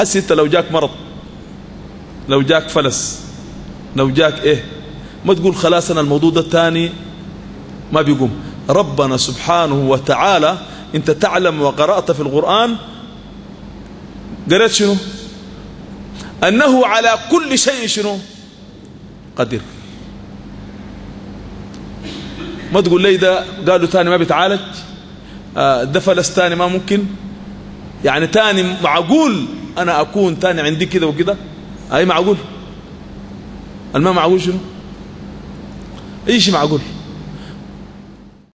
حسي انت لو جاك مرض لو جاك فلس لو جاك إيه ما تقول خلاص أنا الموضوع ده الثاني ما بيقوم. ربنا سبحانه وتعالى انت تعلم وقرأت في القرآن قرأت شنو؟ أنه على كل شيء شنو؟ قدير. ما تقول لي ده قالوا تاني ما بيتعالج؟ آه ده فلس تاني ما ممكن؟ يعني تاني معقول؟ أنا أكون تاني عندي كده وكده؟ أي معقول؟ الماء معقول شنو؟ شيء معقول؟